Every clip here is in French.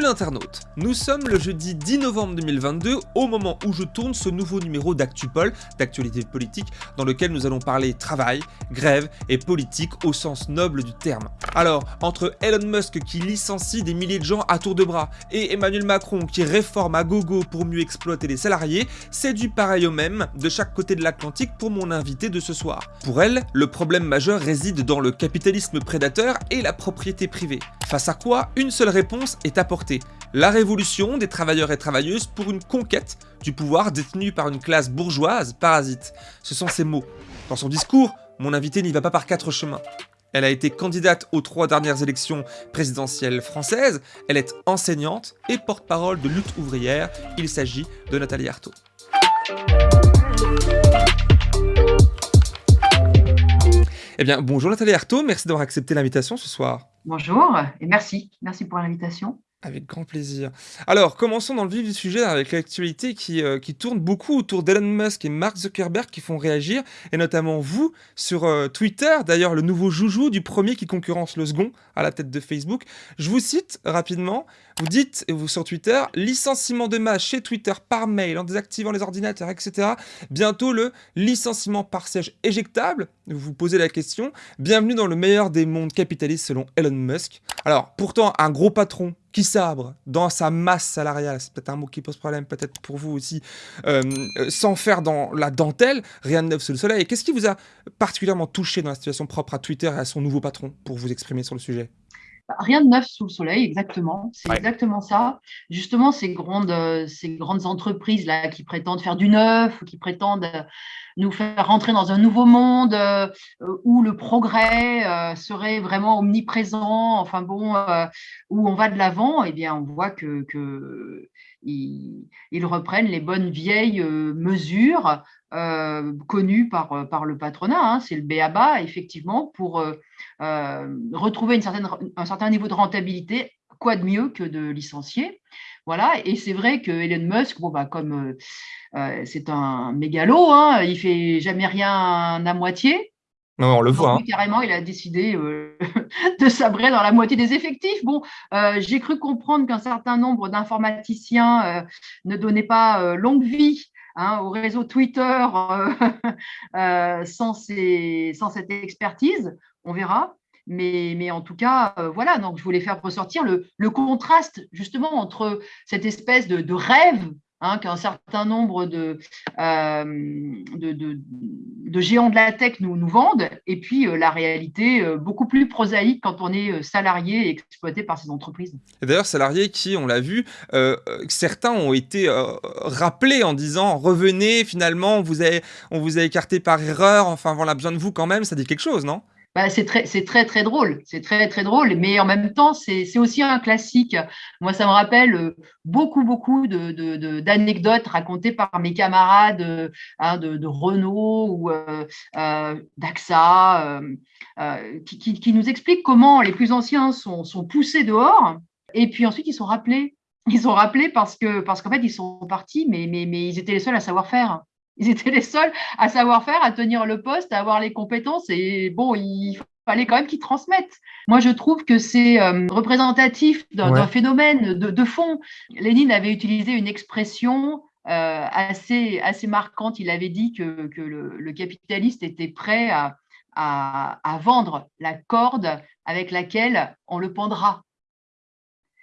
L'internaute Nous sommes le jeudi 10 novembre 2022, au moment où je tourne ce nouveau numéro d'ActuPol, d'actualité politique, dans lequel nous allons parler travail, grève et politique au sens noble du terme. Alors, entre Elon Musk qui licencie des milliers de gens à tour de bras, et Emmanuel Macron qui réforme à gogo pour mieux exploiter les salariés, c'est du pareil au même de chaque côté de l'Atlantique pour mon invité de ce soir. Pour elle, le problème majeur réside dans le capitalisme prédateur et la propriété privée. Face à quoi, une seule réponse est apportée. La révolution des travailleurs et travailleuses pour une conquête du pouvoir détenu par une classe bourgeoise parasite. Ce sont ses mots. Dans son discours, mon invité n'y va pas par quatre chemins. Elle a été candidate aux trois dernières élections présidentielles françaises, elle est enseignante et porte-parole de lutte ouvrière, il s'agit de Nathalie Arthaud. Eh bien, bonjour Nathalie Arthaud, merci d'avoir accepté l'invitation ce soir. Bonjour et merci. Merci pour l'invitation. Avec grand plaisir. Alors, commençons dans le vif du sujet avec l'actualité qui, euh, qui tourne beaucoup autour d'Elon Musk et Mark Zuckerberg qui font réagir, et notamment vous sur euh, Twitter, d'ailleurs le nouveau joujou du premier qui concurrence le second à la tête de Facebook. Je vous cite rapidement, vous dites, vous sur Twitter, licenciement de masse chez Twitter par mail en désactivant les ordinateurs, etc. Bientôt le licenciement par siège éjectable. Vous vous posez la question. Bienvenue dans le meilleur des mondes capitalistes selon Elon Musk. Alors, pourtant, un gros patron qui sabre dans sa masse salariale, c'est peut-être un mot qui pose problème, peut-être pour vous aussi, euh, sans faire dans la dentelle, rien de neuf sous le soleil. Qu'est-ce qui vous a particulièrement touché dans la situation propre à Twitter et à son nouveau patron pour vous exprimer sur le sujet? Rien de neuf sous le soleil, exactement. C'est exactement ça. Justement, ces grandes, euh, ces grandes entreprises là qui prétendent faire du neuf, qui prétendent euh, nous faire rentrer dans un nouveau monde euh, où le progrès serait vraiment omniprésent, enfin bon, où on va de l'avant, eh bien, on voit que, que ils, reprennent les bonnes vieilles mesures connues par, par le patronat. Hein. C'est le BABA, effectivement, pour retrouver une certaine, un certain niveau de rentabilité. Quoi de mieux que de licencier voilà, et c'est vrai que Elon Musk, bon, bah, comme c'est un mégalo, hein, il fait jamais rien à moitié, non, on le voit. Hein. Carrément, il a décidé euh, de sabrer dans la moitié des effectifs. Bon, euh, j'ai cru comprendre qu'un certain nombre d'informaticiens euh, ne donnaient pas longue vie hein, au réseau Twitter sans, sans, cette expertise. On verra. Mais, mais en tout cas, voilà, donc je voulais faire ressortir le, le contraste justement entre cette espèce de, de rêve Hein, qu'un certain nombre de, euh, de, de, géants de la tech nous, vendent, et puis euh, la réalité euh, beaucoup plus prosaïque quand on est salarié et exploité par ces entreprises. D'ailleurs, salariés qui, on l'a vu, certains ont été rappelés en disant revenez, finalement, on vous, a, on vous a écarté par erreur, enfin, on a besoin de vous quand même, ça dit quelque chose, non? Bah, c'est très, très, très drôle. C'est très, très drôle. Mais en même temps, c'est aussi un classique. Moi, ça me rappelle euh, beaucoup, beaucoup d'anecdotes de, racontées par mes camarades euh, hein, de, Renault ou euh, d'AXA, qui, qui, nous expliquent comment les plus anciens sont, sont poussés dehors et puis ensuite ils sont rappelés. Ils sont rappelés parce que parce qu'en fait, ils sont partis, mais, mais, mais ils étaient les seuls à savoir faire. Ils étaient les seuls à savoir faire, à tenir le poste, à avoir les compétences. Et bon, il fallait quand même qu'ils transmettent. Moi, je trouve que c'est euh, représentatif d'un phénomène de, fond. Lénine avait utilisé une expression euh, assez, assez marquante. Il avait dit que, que le, capitaliste était prêt à, à vendre la corde avec laquelle on le pendra.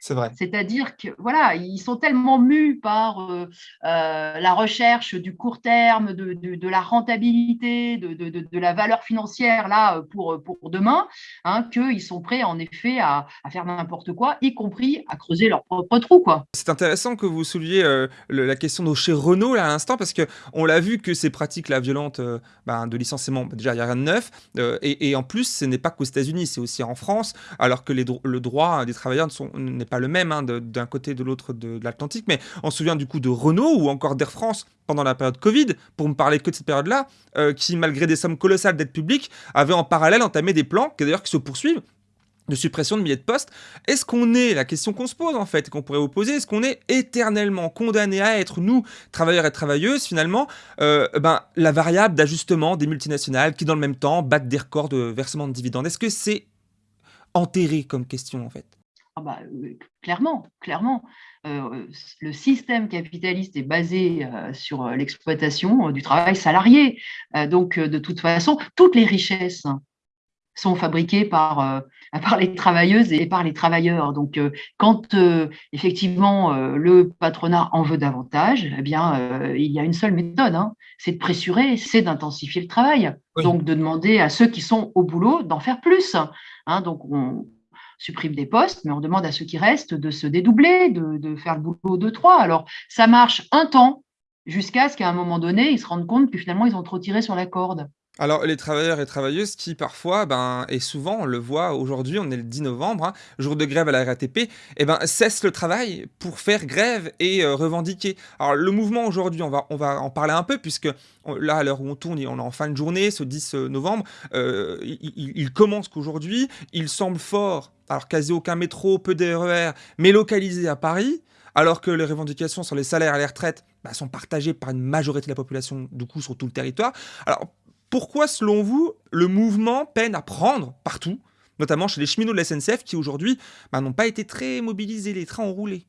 C'est vrai. C'est-à-dire que voilà, ils sont tellement mus par euh, euh, la recherche du court terme, de, de, la rentabilité, de, de, la valeur financière là pour, pour demain, hein, qu'ils sont prêts en effet à, à faire n'importe quoi, y compris à creuser leur propre trou. C'est intéressant que vous souleviez euh, la question de chez Renault là, à l'instant, parce qu'on l'a vu que ces pratiques là, violentes ben, de licenciement, déjà il n'y a rien de neuf, et, et, en plus ce n'est pas qu'aux États-Unis, c'est aussi en France, alors que les, le droit des travailleurs n'est pas le même hein, d'un côté et de l'autre de, l'Atlantique, mais on se souvient du coup de Renault ou encore d'Air France pendant la période Covid, pour me parler que de cette période-là, euh, qui malgré des sommes colossales d'aide publique, avait en parallèle entamé des plans, qui d'ailleurs qui se poursuivent, de suppression de milliers de postes. Est-ce qu'on est, la question qu'on se pose en fait, qu'on pourrait vous poser, est-ce qu'on est éternellement condamné à être, nous, travailleurs et travailleuses, finalement, euh, ben, la variable d'ajustement des multinationales qui, dans le même temps, battent des records de versement de dividendes? Est-ce que c'est enterré comme question en fait? Ah bah, clairement, clairement. le système capitaliste est basé sur l'exploitation du travail salarié. donc, de toute façon, toutes les richesses sont fabriquées par, par les travailleuses et par les travailleurs. Donc, quand effectivement le patronat en veut davantage, eh bien, il y a une seule méthode, hein, c'est de pressurer, c'est d'intensifier le travail. Donc, de demander à ceux qui sont au boulot d'en faire plus. Hein. donc, on, supprime des postes, mais on demande à ceux qui restent de se dédoubler, de, faire le boulot de trois. Alors, ça marche un temps, jusqu'à ce qu'à un moment donné, ils se rendent compte que finalement, ils ont trop tiré sur la corde. Alors, les travailleurs et travailleuses qui, parfois, ben, et souvent, on le voit aujourd'hui, on est le 10 novembre, hein, jour de grève à la RATP, eh ben, cessent le travail pour faire grève et euh, revendiquer. Alors, le mouvement aujourd'hui, on va, on va en parler un peu, puisque là, à l'heure où on tourne, on est en fin de journée, ce 10 euh, novembre, euh, il, commence qu'aujourd'hui, il semble fort, alors quasi aucun métro, peu d'RER, mais localisé à Paris, alors que les revendications sur les salaires et les retraites bah, sont partagées par une majorité de la population, du coup, sur tout le territoire. Alors, pourquoi, selon vous, le mouvement peine à prendre partout, notamment chez les cheminots de la SNCF qui aujourd'hui bah, n'ont pas été très mobilisés, les trains ont roulé?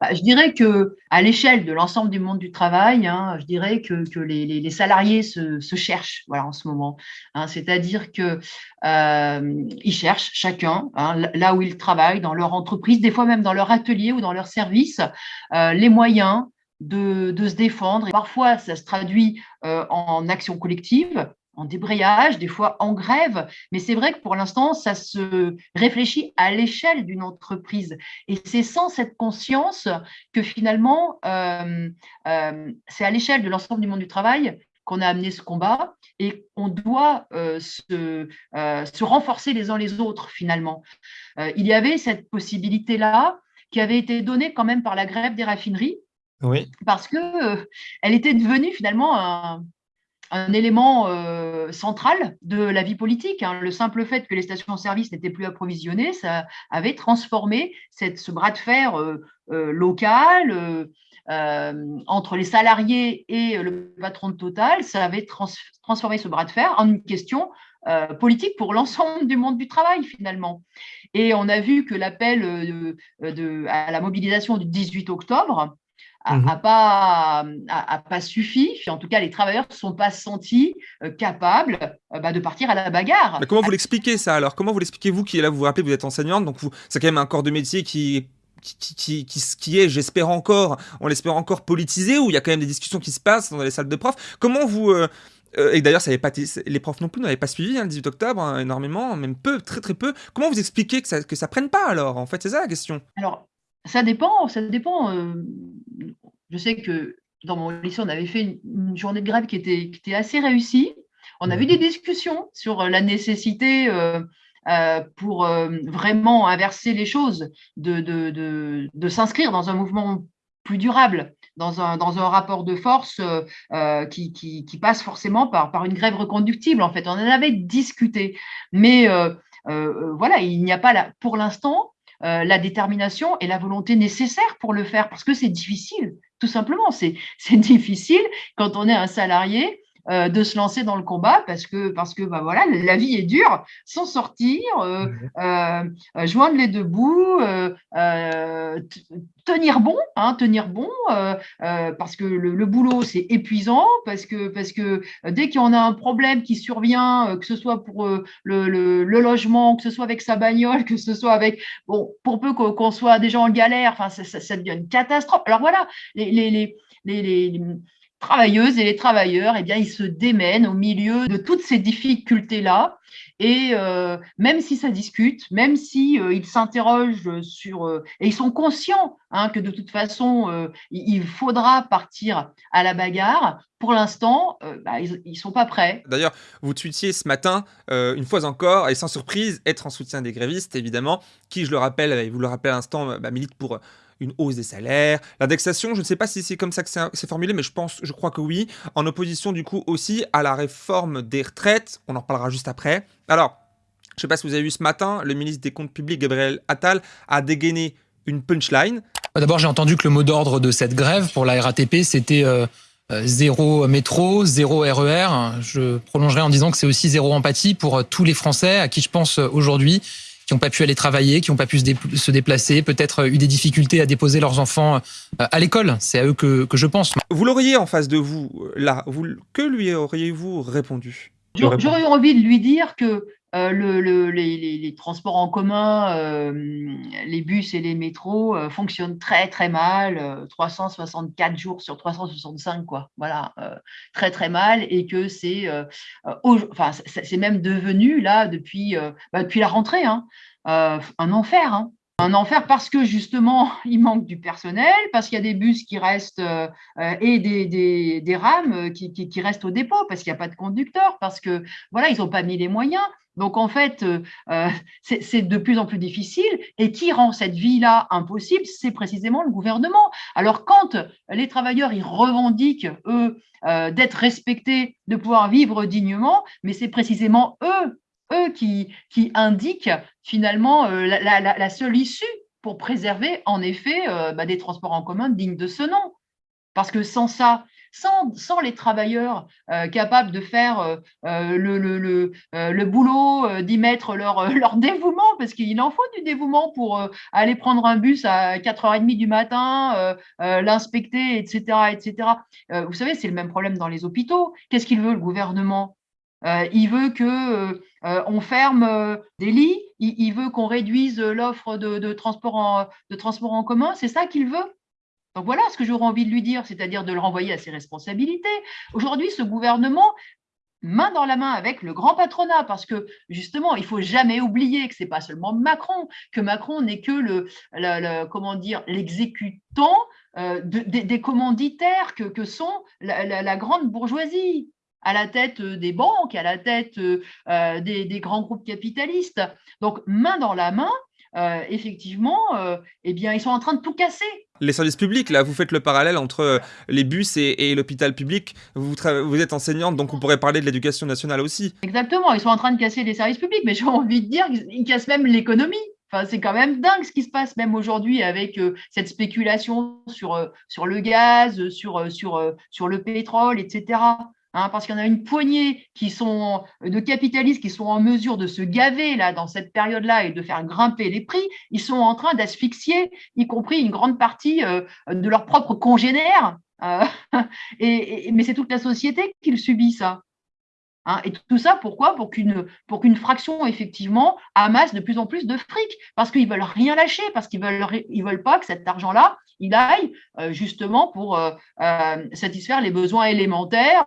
Bah, je dirais que à l'échelle de l'ensemble du monde du travail, hein, je dirais que, les, salariés se, cherchent voilà, en ce moment. Hein. C'est-à-dire qu'ils euh, cherchent chacun, hein, là où ils travaillent, dans leur entreprise, des fois même dans leur atelier ou dans leur service, euh, les moyens de, se défendre. Et parfois, ça se traduit euh, en action collective, en débrayage, des fois en grève. Mais c'est vrai que pour l'instant, ça se réfléchit à l'échelle d'une entreprise. Et c'est sans cette conscience que finalement, euh, euh, c'est à l'échelle de l'ensemble du monde du travail qu'on a amené ce combat et on doit se, se, renforcer les uns les autres finalement. il y avait cette possibilité-là qui avait été donnée quand même par la grève des raffineries Parce qu'elle elle était devenue finalement un, élément central de la vie politique. Hein. Le simple fait que les stations-service n'étaient plus approvisionnées, ça avait transformé ce bras de fer local entre les salariés et le patron de Total, ça avait transformé ce bras de fer en une question politique pour l'ensemble du monde du travail finalement. Et on a vu que l'appel à la mobilisation du 18 octobre mmh pas, a, pas suffi. En tout cas, les travailleurs ne sont pas sentis euh, capables euh, bah, de partir à la bagarre. Mais comment vous l'expliquez ça alors? Comment vous l'expliquez vous qui là, vous vous rappelez, vous êtes enseignante, donc c'est quand même un corps de métier qui qui, qui, qui, est, j'espère encore, on l'espère encore politisé, où il y a quand même des discussions qui se passent dans les salles de profs. Comment vous... Euh, et d'ailleurs, ça pas les profs non plus n'avaient pas suivi hein, le 18 octobre hein, énormément, même peu, très très peu. Comment vous expliquez que ça, que ça prenne pas alors? En fait, c'est ça la question. Alors, ça dépend, ça dépend. je sais que dans mon lycée, on avait fait une, journée de grève qui était, qui était assez réussie. On a eu des discussions sur la nécessité euh, euh, pour euh, vraiment inverser les choses, de, de, de, s'inscrire dans un mouvement plus durable, dans un, dans un rapport de force qui, qui, qui, passe forcément par, par une grève reconductible. En fait, on en avait discuté. Mais voilà, il n'y a pas, là, pour l'instant, euh, la détermination et la volonté nécessaires pour le faire, parce que c'est difficile, tout simplement. C'est difficile quand on est un salarié euh, de se lancer dans le combat parce que, parce que bah voilà, la vie est dure, s'en sortir, euh, euh, joindre les deux bouts, tenir bon, hein, tenir bon, parce que le, boulot c'est épuisant, parce que, parce que dès qu'on a un problème qui survient, que ce soit pour le, logement, que ce soit avec sa bagnole, que ce soit avec, bon, pour peu qu'on soit déjà en galère, enfin, ça, ça, devient une catastrophe. Alors voilà, les, les, les, les travailleuses et les travailleurs, eh bien, ils se démènent au milieu de toutes ces difficultés-là. Et euh, même si ça discute, même si euh, ils s'interrogent sur euh, et ils sont conscients hein, que de toute façon il faudra partir à la bagarre. Pour l'instant, bah, ils, ne sont pas prêts. D'ailleurs, vous tweetiez ce matin, une fois encore, et sans surprise, être en soutien des grévistes, évidemment, qui, je le rappelle, et vous le rappelez à l'instant, bah, milite pour une hausse des salaires. L'indexation, je ne sais pas si c'est comme ça que c'est formulé, mais je pense, je crois que oui. En opposition du coup aussi à la réforme des retraites. On en parlera juste après. Alors, je ne sais pas si vous avez vu ce matin, le ministre des Comptes Publics, Gabriel Attal, a dégainé une punchline. D'abord, j'ai entendu que le mot d'ordre de cette grève pour la RATP, c'était euh, euh, zéro métro, zéro RER. Je prolongerai en disant que c'est aussi zéro empathie pour euh, tous les Français à qui je pense aujourd'hui qui n'ont pas pu aller travailler, qui n'ont pas pu se, déplacer, peut-être eu des difficultés à déposer leurs enfants à l'école. C'est à eux que, que je pense. Vous l'auriez en face de vous, là. Vous, que lui auriez-vous répondu? J'aurais envie de lui dire que euh, le, les, transports en commun, euh, les bus et les métros euh, fonctionnent très très mal, 364 jours sur 365, quoi. Voilà, très très mal, et que c'est, enfin, même devenu là depuis, bah, la rentrée, hein, un enfer. Hein un enfer parce que justement, il manque du personnel, parce qu'il y a des bus qui restent et des, rames qui, qui, restent au dépôt, parce qu'il n'y a pas de conducteur, parce que voilà, ils n'ont pas mis les moyens. Donc en fait, euh, c'est de plus en plus difficile. Et qui rend cette vie-là impossible C'est précisément le gouvernement. Alors quand les travailleurs ils revendiquent eux d'être respectés, de pouvoir vivre dignement, mais c'est précisément eux eux qui, qui indiquent finalement euh, la, seule issue pour préserver en effet euh, bah, des transports en commun dignes de ce nom. Parce que sans ça, sans, les travailleurs euh, capables de faire le, le, le, boulot, d'y mettre leur, dévouement, parce qu'il en faut du dévouement pour aller prendre un bus à 4h30 du matin, l'inspecter, etc. etc. vous savez, c'est le même problème dans les hôpitaux. Qu'est-ce qu'il veut le gouvernement? Il veut que euh, on ferme euh, des lits, il, veut qu'on réduise l'offre de, de transport en commun, c'est ça qu'il veut? Donc voilà ce que j'aurais envie de lui dire, c'est-à-dire de le renvoyer à ses responsabilités. Aujourd'hui, ce gouvernement, main dans la main avec le grand patronat, parce que justement, il faut jamais oublier que c'est pas seulement Macron, que Macron n'est que le, l'exécutant euh, des, commanditaires que, sont la, grande bourgeoisie à la tête euh, des banques, à la tête euh, des, grands groupes capitalistes. Donc, main dans la main, effectivement, eh bien, ils sont en train de tout casser. Les services publics, là, vous faites le parallèle entre les bus et, l'hôpital public. Vous, vous, êtes enseignante, donc on pourrait parler de l'éducation nationale aussi. Exactement, ils sont en train de casser les services publics, mais j'ai envie de dire qu'ils cassent même l'économie. Enfin, c'est quand même dingue ce qui se passe même aujourd'hui avec cette spéculation sur, sur le gaz, sur, sur, sur le pétrole, etc. Hein, parce qu'il y en a une poignée sont de capitalistes qui sont en mesure de se gaver là dans cette période-là et de faire grimper les prix, ils sont en train d'asphyxier, y compris une grande partie euh, de leurs propres congénères. Euh, et, mais c'est toute la société qui subit ça. Hein, et tout ça, pourquoi? Pour qu'une fraction, effectivement, amasse de plus en plus de fric, parce qu'ils veulent rien lâcher, parce qu'ils veulent, veulent pas que cet argent-là, il aille euh, justement pour euh, euh, satisfaire les besoins élémentaires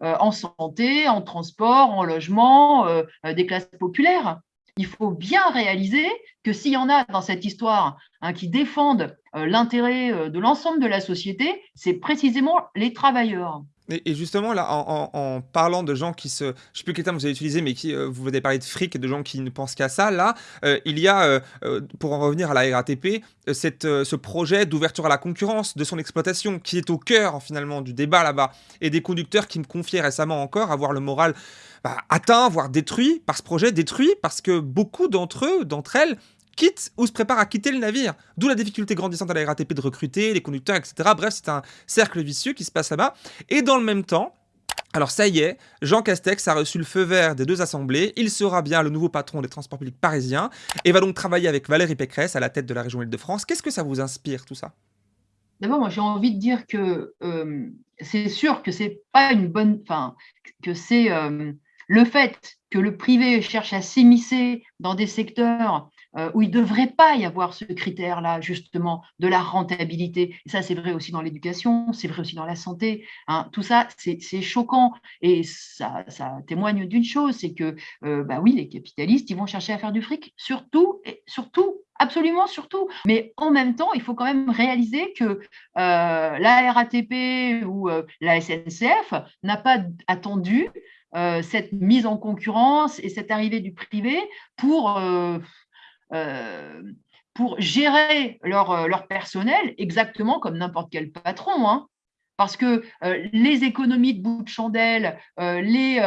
en santé, en transport, en logement des classes populaires. Il faut bien réaliser que s'il y en a dans cette histoire hein, qui défendent l'intérêt de l'ensemble de la société, c'est précisément les travailleurs. Et, justement, là, en, parlant de gens qui se. Je ne sais plus quel terme vous avez utilisé, mais qui, euh, vous avez parlé de fric de gens qui ne pensent qu'à ça. Là, euh, il y a, euh, pour en revenir à la RATP, ce projet d'ouverture à la concurrence de son exploitation qui est au cœur, finalement, du débat là-bas. Et des conducteurs qui me confiaient récemment encore avoir le moral bah, atteint, voire détruit par ce projet, détruit parce que beaucoup d'entre eux, d'entre elles, quitte ou se prépare à quitter le navire. D'où la difficulté grandissante à la RATP de recruter, les conducteurs, etc. Bref, c'est un cercle vicieux qui se passe là-bas. Et dans le même temps, alors ça y est, Jean Castex a reçu le feu vert des deux assemblées, il sera bien le nouveau patron des transports publics parisiens et va donc travailler avec Valérie Pécresse à la tête de la région Île-de-France. Qu'est-ce que ça vous inspire tout ça? D'abord, moi j'ai envie de dire que euh, c'est sûr que c'est pas une bonne, enfin que c'est euh, le fait que le privé cherche à s'immiscer dans des secteurs où il ne devrait pas y avoir ce critère-là, justement, de la rentabilité. Ça, c'est vrai aussi dans l'éducation, c'est vrai aussi dans la santé. Hein. Tout ça, c'est choquant. Et ça, témoigne d'une chose, c'est que, euh, bah oui, les capitalistes, ils vont chercher à faire du fric, surtout, et surtout, absolument surtout. Mais en même temps, il faut quand même réaliser que euh, la RATP ou la SNCF n'a pas attendu cette mise en concurrence et cette arrivée du privé pour euh, pour gérer leur, euh, leur, personnel exactement comme n'importe quel patron. Hein. Parce que euh, les économies de bout de chandelle, les,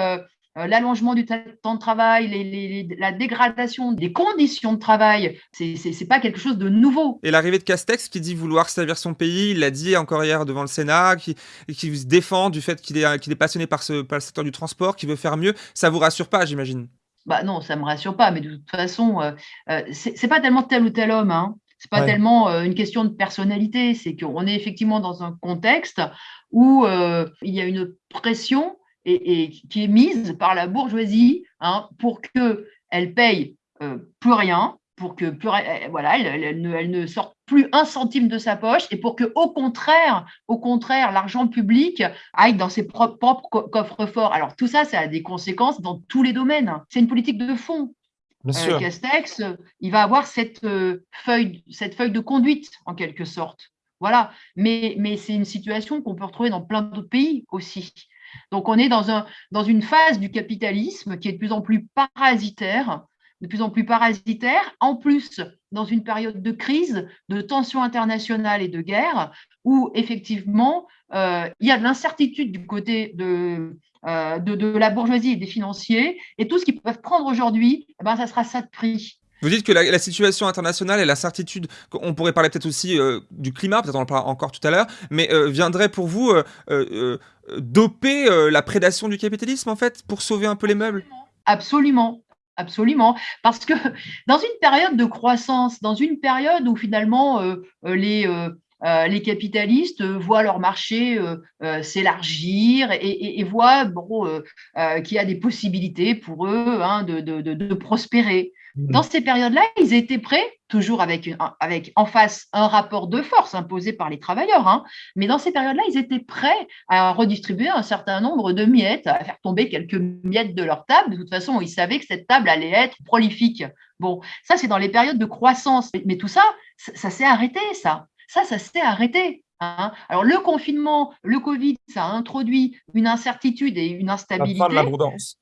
l'allongement du temps de travail, la dégradation des conditions de travail, c'est pas quelque chose de nouveau. Et l'arrivée de Castex qui dit vouloir servir son pays, il l'a dit encore hier devant le Sénat, qui, se défend du fait qu'il est, passionné par, le secteur du transport, qui veut faire mieux, ça vous rassure pas, j'imagine? Bah non, ça ne me rassure pas, mais de toute façon, euh, euh, ce n'est pas tellement tel ou tel homme, hein. ce n'est pas tellement une question de personnalité, c'est qu'on est effectivement dans un contexte où il y a une pression et, qui est mise par la bourgeoisie hein, pour qu'elle paye plus rien, pour que euh, voilà, elle, ne, sorte plus un centime de sa poche et pour que au contraire, au contraire, l'argent public aille dans ses propres, coffres forts. Alors tout ça, ça a des conséquences dans tous les domaines. C'est une politique de fond. Euh, Castex, il va avoir cette euh, feuille, cette feuille de conduite en quelque sorte. Voilà. Mais, mais c'est une situation qu'on peut retrouver dans plein d'autres pays aussi. Donc on est dans, un, dans une phase du capitalisme qui est de plus en plus parasitaire de plus en plus parasitaire, en plus dans une période de crise, de tensions internationales et de guerre, où effectivement, euh, il y a de l'incertitude du côté de, euh, de, la bourgeoisie et des financiers, et tout ce qu'ils peuvent prendre aujourd'hui, eh ben, ça sera ça de prix. Vous dites que la, situation internationale et l'incertitude, on pourrait parler peut-être aussi euh, du climat, peut-être on en parlera encore tout à l'heure, mais viendrait pour vous doper la prédation du capitalisme en fait pour sauver un peu les meubles? Absolument, Absolument, parce que dans une période de croissance, dans une période où finalement euh, euh, les, euh, les capitalistes voient leur marché s'élargir et, voient bon, qu'il y a des possibilités pour eux hein, de, de, de, prospérer. Mmh. Dans ces périodes-là, ils étaient prêts, toujours avec, avec en face un rapport de force imposé par les travailleurs, hein, mais dans ces périodes-là, ils étaient prêts à redistribuer un certain nombre de miettes, à faire tomber quelques miettes de leur table. De toute façon, ils savaient que cette table allait être prolifique. Bon, ça, c'est dans les périodes de croissance. Mais, tout ça, ça, s'est arrêté, ça. Ça, ça s'est arrêté. Hein. Alors, le confinement, le Covid, ça a introduit une incertitude et une instabilité. La fin de l'abondance.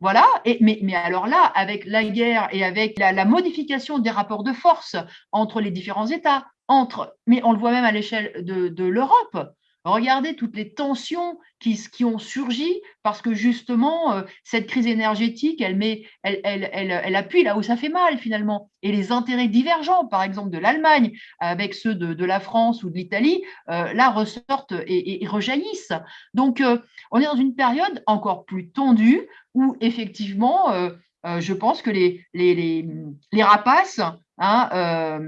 Voilà, et, mais, mais, alors là, avec la guerre et avec la, modification des rapports de force entre les différents États, entre, mais on le voit même à l'échelle de, de l'Europe, Regardez toutes les tensions qui, ont surgi parce que justement, euh, cette crise énergétique, elle, met, elle, elle, elle, appuie là où ça fait mal finalement. Et les intérêts divergents, par exemple, de l'Allemagne avec ceux de, la France ou de l'Italie, euh, là ressortent et, rejaillissent. Donc, euh, on est dans une période encore plus tendue où effectivement, je pense que les, les, les, rapaces hein,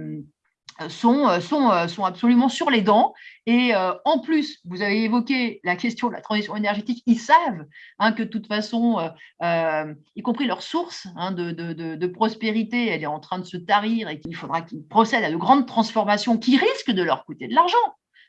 sont, euh, sont absolument sur les dents. Et euh, en plus, vous avez évoqué la question de la transition énergétique, ils savent hein, que de toute façon, y compris leur source hein, de, de, de, prospérité, elle est en train de se tarir et qu'il faudra qu'ils procèdent à de grandes transformations qui risquent de leur coûter de l'argent.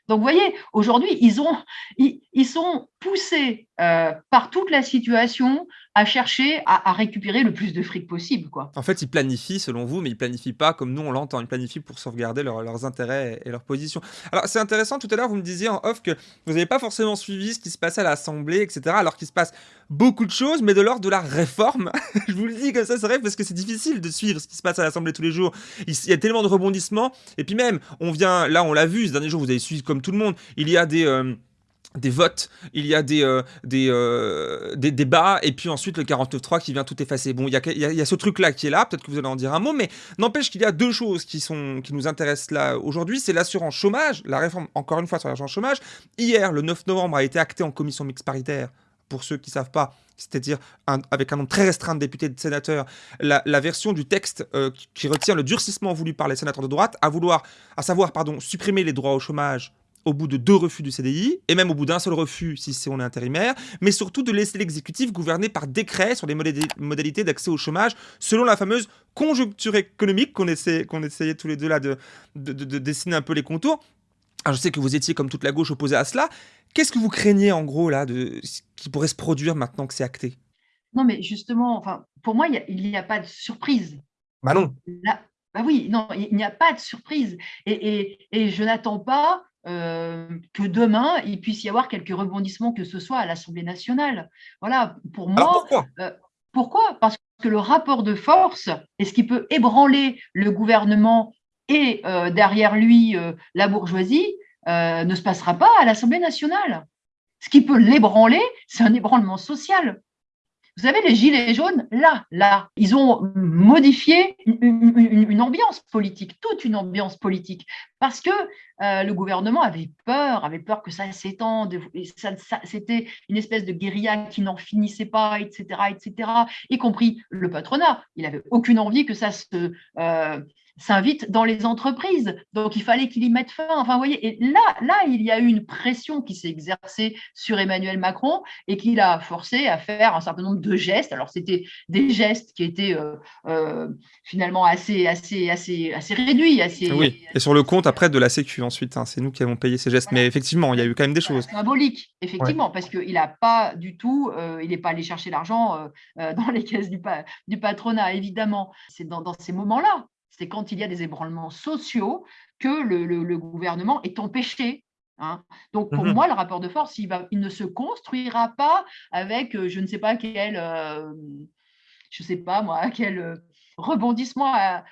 Donc, vous voyez, aujourd'hui, ils, ont, ils, sont poussés par toute la situation à chercher à, récupérer le plus de fric possible. En fait, ils planifient selon vous, mais ils planifient pas comme nous on l'entend. Ils planifient pour sauvegarder leurs intérêts et leurs positions. Alors c'est intéressant, tout à l'heure vous me disiez en off que vous n'avez pas forcément suivi ce qui se passait à l'Assemblée, etc. Alors qu'il se passe beaucoup de choses, mais de l'ordre de la réforme. Je vous le dis comme ça, c'est vrai, parce que c'est difficile de suivre ce qui se passe à l'Assemblée tous les jours. Il y a tellement de rebondissements. Et puis même, on vient, là on l'a vu ce dernier jour, vous avez suivi comme tout le monde, il y a des... Euh, des votes, il y a des, euh, euh, des, débats, et puis ensuite le 49.3 qui vient tout effacer. Bon, il y a, ce truc-là qui est là, peut-être que vous allez en dire un mot, mais n'empêche qu'il y a deux choses qui, sont, qui nous intéressent là aujourd'hui, c'est l'assurance chômage, la réforme, encore une fois, sur l'assurance chômage. Hier, le 9 novembre, a été acté en commission mixte paritaire, pour ceux qui ne savent pas, c'est-à-dire avec un nombre très restreint de députés et de sénateurs, la, version du texte euh, qui retient le durcissement voulu par les sénateurs de droite, à vouloir, à savoir, pardon, supprimer les droits au chômage au bout de deux refus du CDI, et même au bout d'un seul refus si c'est on est intérimaire, mais surtout de laisser l'exécutif gouverner par décret sur les modalités d'accès au chômage selon la fameuse conjoncture économique qu'on essayait tous les deux là de, de, dessiner un peu les contours. Alors je sais que vous étiez comme toute la gauche opposée à cela. Qu'est-ce que vous craignez en gros là de qui pourrait se produire maintenant que c'est acté? Non mais justement, enfin pour moi il n'y a, pas de surprise. Bah non. bah oui, non, il n'y a pas de surprise. Et, et, et je n'attends pas euh, que demain, il puisse y avoir quelques rebondissements que ce soit à l'Assemblée nationale. Voilà, pour moi. pourquoi? euh, Pourquoi? Parce que le rapport de force est ce qui peut ébranler le gouvernement et euh, derrière lui la bourgeoisie ne se passera pas à l'Assemblée nationale. Ce qui peut l'ébranler, c'est un ébranlement social. Vous savez, les Gilets jaunes, là, là, ils ont modifié une, ambiance politique, toute une ambiance politique, parce que euh, le gouvernement avait peur, avait peur que ça s'étende, c'était une espèce de guérilla qui n'en finissait pas, etc., etc., y compris le patronat. Il n'avait aucune envie que ça se... Euh, s'invite dans les entreprises. Donc, il fallait qu'il y mette fin. Enfin, vous voyez, et là, là, il y a eu une pression qui s'est exercée sur Emmanuel Macron et qui l'a forcé à faire un certain nombre de gestes. Alors, c'était des gestes qui étaient euh, euh, finalement assez, assez, assez, assez réduits. Assez, oui, et sur le compte après de la Sécu ensuite, hein, c'est nous qui avons payé ces gestes. Mais effectivement, il y a eu quand même des choses. Symbolique, effectivement, parce qu'il n'a pas du tout, euh, il n'est pas allé chercher l'argent dans les caisses du, du patronat, évidemment. C'est dans, dans ces moments-là c'est quand il y a des ébranlements sociaux que le, gouvernement est empêché. Hein. Donc, pour mmh moi, le rapport de force, il, va, il, ne se construira pas avec, euh, je ne sais pas quel, euh, je sais pas moi, quel euh, rebondissement à,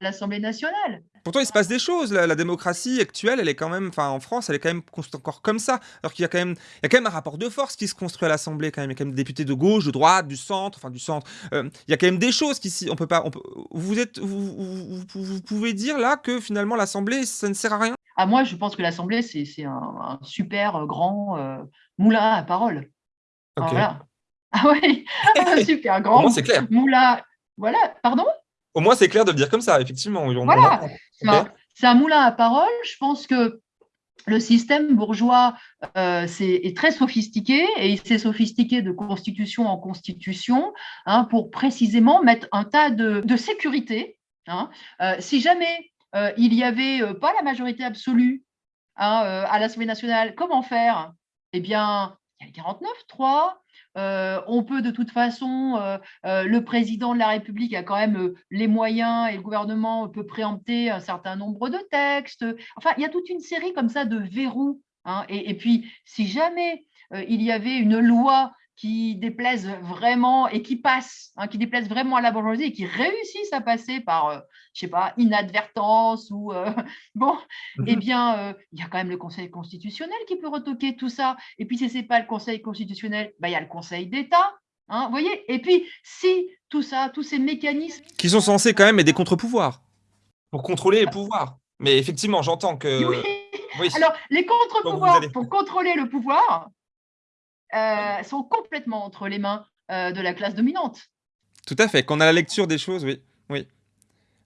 l'Assemblée nationale. Pourtant, il se passe des choses. La, démocratie actuelle, elle est quand même, enfin, en France, elle est quand même encore comme ça. Alors qu'il y a quand même, il y a quand même un rapport de force qui se construit à l'Assemblée. Quand même, il y a quand même des députés de gauche, de droite, du centre, enfin du centre. Euh, il y a quand même des choses qui, on peut pas, on peut, vous êtes, vous, vous, pouvez dire là que finalement l'Assemblée, ça ne sert à rien? Ah moi, je pense que l'Assemblée, c'est un, super grand euh, moulin à parole. Voilà. Ah oui, un super grand clair. moulin. Voilà, pardon? Au moins, c'est clair de le dire comme ça, effectivement. voilà, c'est un, moulin à parole. Je pense que le système bourgeois euh, est, très sophistiqué et il s'est sophistiqué de constitution en constitution hein, pour précisément mettre un tas de, de sécurité. Hein. Euh, si jamais euh, il n'y avait pas la majorité absolue hein, à l'Assemblée nationale, comment faire? Eh bien, il y a 49-3, euh, on peut de toute façon, euh, euh, le président de la République a quand même les moyens et le gouvernement peut préempter un certain nombre de textes. Enfin, il y a toute une série comme ça de verrous. Hein. et, puis, si jamais il y avait une loi qui déplaisent vraiment et qui passent, hein, qui déplaisent vraiment à la bourgeoisie et qui réussissent à passer par, je euh, je sais pas, inadvertance ou euh, bon, eh mhm. bien, euh, il y a quand même le Conseil constitutionnel qui peut retoquer tout ça. Et puis, si ce n'est pas le Conseil constitutionnel, bah, il y a le Conseil d'État. Hein, vous voyez Et puis, si tout ça, tous ces mécanismes. Qui sont censés quand même être des contre-pouvoirs pour contrôler les pouvoirs. Mais effectivement, j'entends que. Oui. Alors, les contre-pouvoirs pour contrôler le pouvoir, euh, sont complètement entre les mains euh, de la classe dominante. Tout à fait. Quand on a la lecture des choses, oui. Oui.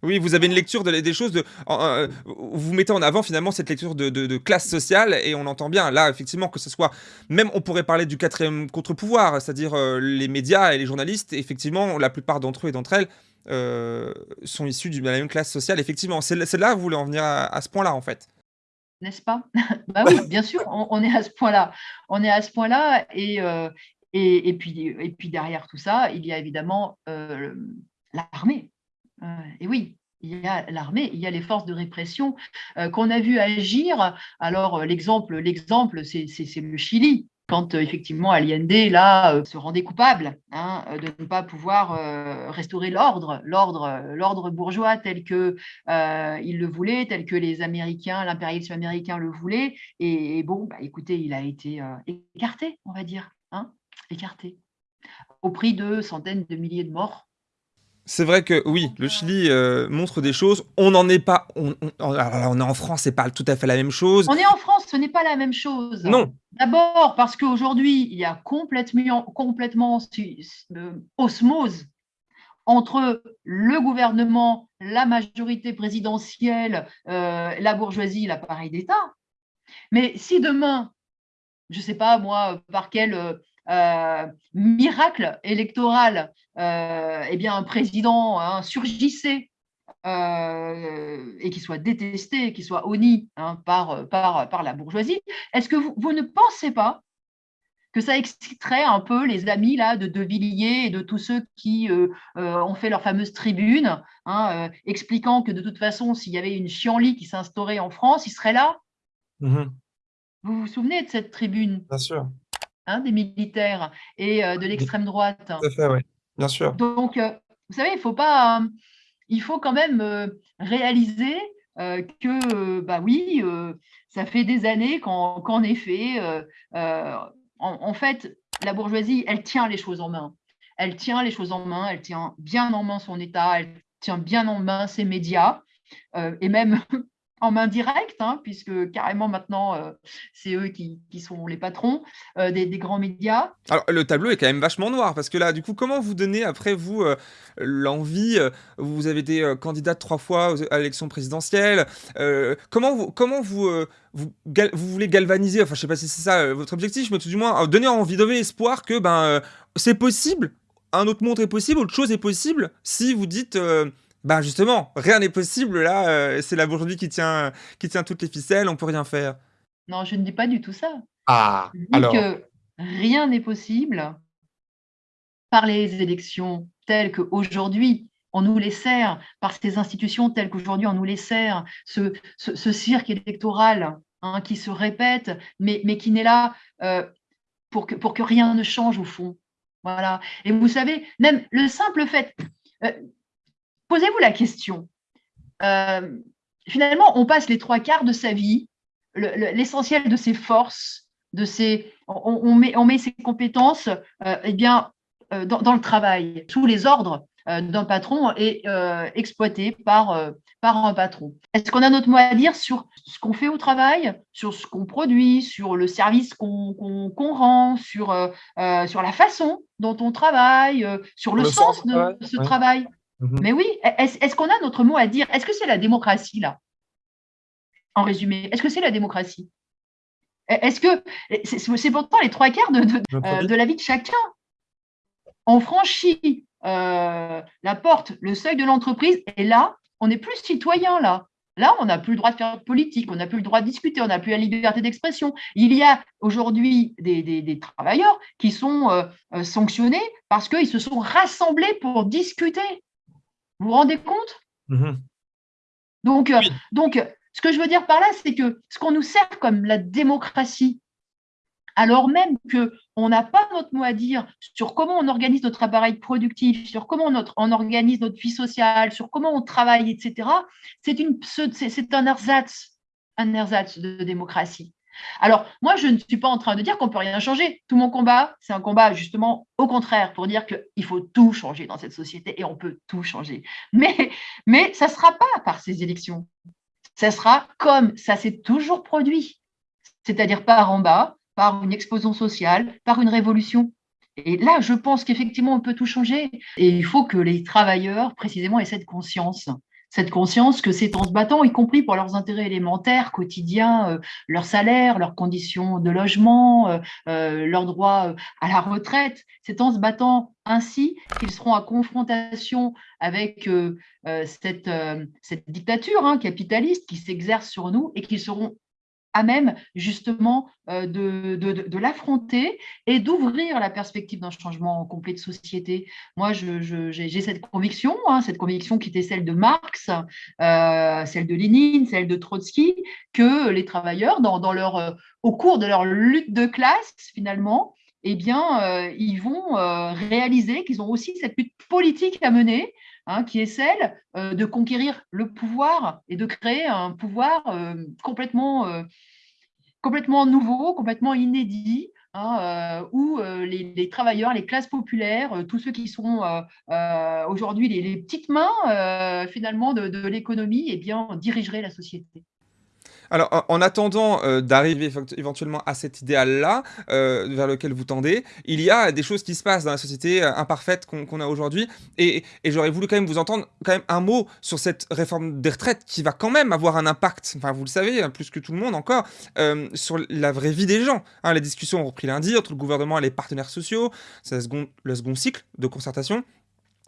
Oui, vous avez une lecture des choses, euh, vous mettez en avant finalement cette lecture de, classe sociale et on entend bien là effectivement que ce soit, même on pourrait parler du quatrième contre-pouvoir, c'est-à-dire les médias et les journalistes, effectivement la plupart d'entre eux et d'entre elles sont issus de la même classe sociale, effectivement. C'est là que vous voulez en venir à ce point-là en fait n'est-ce pas? Bah oui, bien sûr, on, est à ce point-là. On est à ce point-là euh, et, et, puis, et puis derrière tout ça, il y a évidemment euh, l'armée. Euh, et oui, il y a l'armée, il y a les forces de répression qu'on a vu agir. Alors l'exemple, l'exemple, c'est le Chili quand euh, effectivement Allende là euh, se rendait coupable hein, euh, de ne pas pouvoir restaurer l'ordre, l'ordre, bourgeois tel que il le voulait, tel que les Américains, l'impérialisme américain le voulait. Et, bon, bah, écoutez, il a été écarté, on va dire, hein, écarté, au prix de centaines de milliers de morts c'est vrai que oui, le Chili euh, montre des choses. On n'en est pas. On, on, est en France, c'est pas tout à fait la même chose. On est en France, ce n'est pas la même chose. Non. D'abord parce qu'aujourd'hui, il y a complètement, complètement euh, osmose entre le gouvernement, la majorité présidentielle, euh, la bourgeoisie, l'appareil d'État. Mais si demain, je ne sais pas moi, par quel euh, miracle électoral, euh, eh bien, un président hein, surgissait euh, et qui soit détesté, qui soit honni hein, par, par, par la bourgeoisie, est-ce que vous, vous, ne pensez pas que ça exciterait un peu les amis là, de De Villiers et de tous ceux qui ont fait leur fameuse tribune, hein, expliquant que de toute façon, s'il y avait une chienlit qui s'instaurait en France, il serait là? Mmh Vous vous souvenez de cette tribune? Bien sûr. Hein, des militaires et euh, de l'extrême droite. Tout à fait, oui, bien sûr. Donc, euh, vous savez, il faut pas, il faut quand même euh, réaliser que, bah oui, ça fait des années qu'en effet, en, fait, la bourgeoisie, elle tient les choses en main. elle tient les choses en main, elle tient bien en main son État, elle tient bien en main ses médias, et même en main directe, hein, puisque carrément maintenant, euh, c'est eux qui, sont les patrons euh, des, grands médias. Alors, le tableau est quand même vachement noir, parce que là, du coup, comment vous donnez, après vous, euh, l'envie Vous avez été candidate trois fois à l'élection présidentielle. comment vous, comment vous, vous, voulez galvaniser, enfin, je sais pas si c'est ça votre objectif, mais tout du moins, donner envie, donner espoir que ben, c'est possible, un autre monde est possible, autre chose est possible, si vous dites bah justement, rien n'est possible là, euh, c'est la bourgeoisie qui tient, qui tient toutes les ficelles, on peut rien faire. Non, je ne dis pas du tout ça. Ah, je dis que rien n'est possible par les élections telles qu'aujourd'hui on nous les sert, par ces institutions telles qu'aujourd'hui on nous les sert, ce, ce, cirque électoral hein, qui se répète, mais, mais qui n'est là euh, pour, que, pour que rien ne change au fond. Voilà. Et vous savez, même le simple fait, euh, posez-vous la question. Euh, finalement, on passe les trois quarts de sa vie, l'essentiel de ses forces, de ses, on, met, on met ses compétences euh, eh bien, euh, dans, le travail, sous les ordres d'un patron et exploité par, par un patron. Est-ce qu'on a notre mot à dire sur ce qu'on fait au travail, sur ce qu'on produit, sur le service qu'on rend, sur, sur la façon dont on travaille, sur le, sens, de ce travail? Mhm. Mais oui, est-ce qu'on a notre mot à dire? Est-ce que c'est la démocratie, là? En résumé, est-ce que c'est la démocratie? Est-ce que c'est pourtant les trois quarts de, euh, la vie de chacun On franchit euh, la porte, le seuil de l'entreprise, et là, on n'est plus citoyen, là. Là, on n'a plus le droit de faire politique, on n'a plus le droit de discuter, on n'a plus la liberté d'expression. Il y a aujourd'hui des, travailleurs qui sont euh, sanctionnés parce qu'ils se sont rassemblés pour discuter. Vous vous rendez compte? Mhm. donc, euh, donc, ce que je veux dire par là, c'est que ce qu'on nous sert comme la démocratie, alors même qu'on n'a pas notre mot à dire sur comment on organise notre appareil productif, sur comment on, organise notre vie sociale, sur comment on travaille, etc., c'est un ersatz, un ersatz de démocratie. Alors, moi, je ne suis pas en train de dire qu'on ne peut rien changer. Tout mon combat, c'est un combat justement au contraire pour dire qu'il faut tout changer dans cette société et on peut tout changer. Mais, mais ça ne sera pas par ces élections. Ça sera comme ça s'est toujours produit, c'est-à-dire par en bas, par une explosion sociale, par une révolution. Et là, je pense qu'effectivement, on peut tout changer. Et il faut que les travailleurs, précisément, aient cette conscience cette conscience que c'est en se battant, y compris pour leurs intérêts élémentaires, quotidiens, euh, leur salaire, leurs conditions de logement, euh, euh, leurs droits à la retraite, c'est en se battant ainsi qu'ils seront en confrontation avec cette, cette, dictature hein, capitaliste qui s'exerce sur nous et qu'ils seront à même justement euh, de, de, l'affronter et d'ouvrir la perspective d'un changement complet de société. Moi, j'ai cette conviction, hein, cette conviction qui était celle de Marx, euh, celle de Lénine, celle de Trotsky, que les travailleurs, euh, au cours de leur lutte de classe, finalement, eh bien, ils vont réaliser qu'ils ont aussi cette lutte politique à mener Hein, qui est celle euh, de conquérir le pouvoir et de créer un pouvoir euh, complètement, euh, complètement nouveau, complètement inédit, hein, où les, travailleurs, les classes populaires, tous ceux qui sont aujourd'hui les, petites mains finalement de, de l'économie, eh bien, dirigeraient la société. Alors, en, attendant euh, d'arriver éventuellement à cet idéal-là, euh, vers lequel vous tendez, il y a des choses qui se passent dans la société euh, imparfaite qu'on a aujourd'hui. Et, j'aurais voulu quand même vous entendre quand même un mot sur cette réforme des retraites qui va quand même avoir un impact, enfin vous le savez, hein, plus que tout le monde encore, sur la vraie vie des gens. Hein, les discussions ont repris lundi entre le gouvernement et les partenaires sociaux, c'est le second cycle de concertation.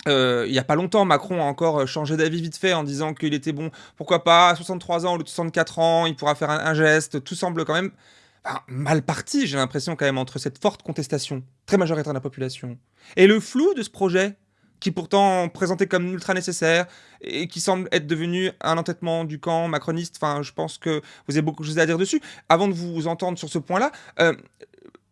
Euh, il n'y a pas longtemps, Macron a encore euh, changé d'avis vite fait en disant qu'il était bon, pourquoi pas, à 63 ans ou 64 ans, il pourra faire un, geste. Tout semble quand même mal parti, j'ai l'impression quand même, entre cette forte contestation, très majoritaire de la population, et le flou de ce projet, qui pourtant présenté comme ultra nécessaire, et qui semble être devenu un entêtement du camp macroniste. Enfin, je pense que vous avez beaucoup de choses à dire dessus. Avant de vous entendre sur ce point-là, euh,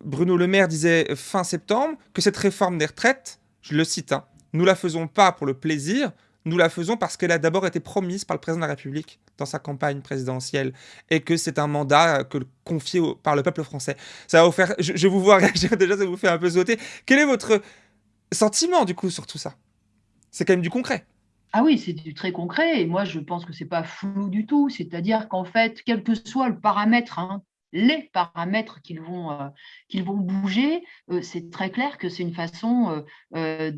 Bruno Le Maire disait fin septembre que cette réforme des retraites, je le cite, hein, nous la faisons pas pour le plaisir, nous la faisons parce qu'elle a d'abord été promise par le président de la République dans sa campagne présidentielle et que c'est un mandat que confié par le peuple français. Ça va vous faire, je, vous vois réagir déjà, ça vous fait un peu sauter. Quel est votre sentiment du coup sur tout ça? C'est quand même du concret. Ah oui, c'est du très concret et moi je pense que c'est pas flou du tout. C'est-à-dire qu'en fait, quel que soit le paramètre, hein, les paramètres qu'ils vont, euh, bouger, euh, c'est très clair que c'est une façon euh,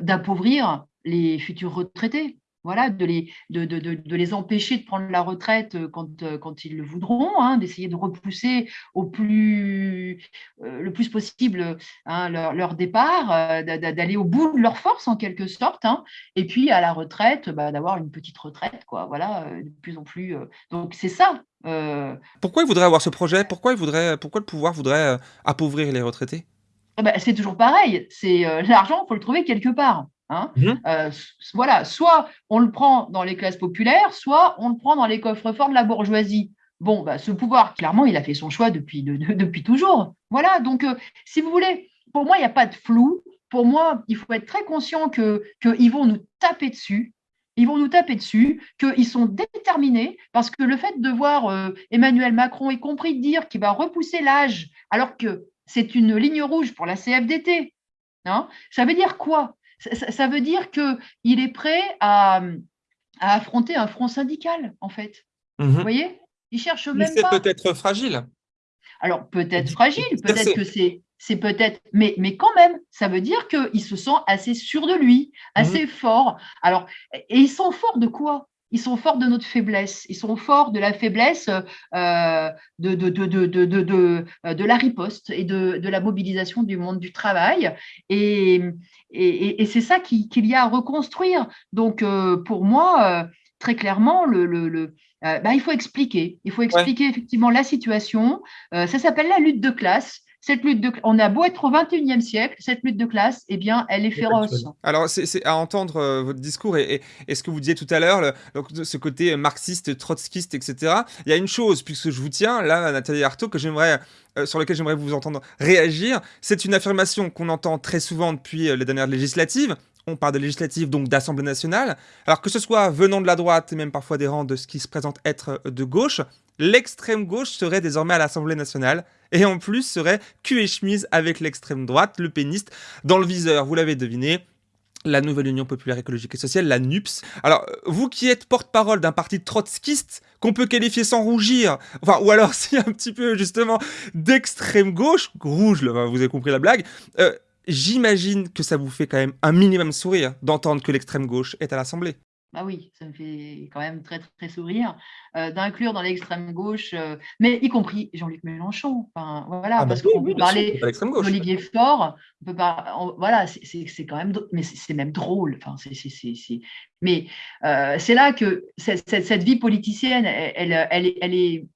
d'appauvrir les futurs retraités voilà, de les, de, de, de, les empêcher de prendre la retraite euh, quand, euh, quand ils le voudront, hein, d'essayer de repousser au plus, euh, le plus possible hein, leur, leur, départ, d'aller au bout de leur force en quelque sorte, hein, et puis à la retraite, bah, d'avoir une petite retraite, quoi, voilà, de plus en plus. donc c'est ça. Pourquoi ils voudraient avoir ce projet? Pourquoi, ils voudraient, pourquoi le pouvoir voudrait appauvrir les retraités? Ben, C'est toujours pareil, c'est l'argent, il faut le trouver quelque part. Hein. Mmh euh, voilà, soit on le prend dans les classes populaires, soit on le prend dans les coffres forts de la bourgeoisie. Bon, bah, ce pouvoir, clairement, il a fait son choix depuis, depuis toujours. Voilà, donc euh, si vous voulez, pour moi, il n'y a pas de flou. Pour moi, il faut être très conscient qu'ils que vont nous taper dessus. Ils vont nous taper dessus, qu'ils sont déterminés, parce que le fait de voir euh, Emmanuel Macron, y compris dire qu'il va repousser l'âge, alors que c'est une ligne rouge pour la CFDT, hein, ça veut dire quoi? Ça, veut dire qu'il est prêt à, affronter un front syndical, en fait. Vous mhm. voyez? Il cherche même c'est peut-être fragile. Alors, peut-être fragile, peut-être que c'est c'est peut-être, mais, mais quand même, ça veut dire qu'il se sent assez sûr de lui, assez mhm. fort. Alors, et ils sont forts de quoi? Ils sont forts de notre faiblesse, ils sont forts de la faiblesse euh, de, de, de, euh, de, la riposte et de, la mobilisation du monde du travail. Et, et, c'est ça qu'il y a à reconstruire. Donc, euh, pour moi, très clairement, le, le, bah, il faut expliquer. Il faut expliquer effectivement la situation. ça s'appelle la lutte de classe cette lutte de on a beau être au 21e siècle, cette lutte de classe, eh bien, elle est féroce. Alors, c'est à entendre euh, votre discours et, ce que vous disiez tout à l'heure, ce côté marxiste, trotskiste, etc. Il y a une chose, puisque je vous tiens, là, Nathalie Artaud, que j'aimerais euh, sur lequel j'aimerais vous entendre réagir. C'est une affirmation qu'on entend très souvent depuis euh, les dernières législatives. On parle de donc d'Assemblée nationale. Alors que ce soit venant de la droite et même parfois des rangs de ce qui se présente être de gauche, l'extrême gauche serait désormais à l'Assemblée nationale et en plus serait cul et chemise avec l'extrême droite, le péniste, dans le viseur. Vous l'avez deviné, la nouvelle Union populaire écologique et sociale, la NUPS. Alors, vous qui êtes porte-parole d'un parti trotskiste, qu'on peut qualifier sans rougir, enfin, ou alors si un petit peu justement d'extrême gauche, rouge, vous avez compris la blague, euh, j'imagine que ça vous fait quand même un minimum sourire d'entendre que l'extrême gauche est à l'Assemblée. Bah oui, ça me fait quand même très, très sourire euh, d'inclure dans l'extrême gauche, euh, mais y compris Jean-Luc Mélenchon. Enfin, voilà, ah bah parce qu'on peut parler d'Olivier Faure, on peut pas, voilà, c'est quand même, mais c'est même drôle. Enfin, c'est, mais euh, c'est là que cette, cette, vie politicienne, elle, elle, elle, est,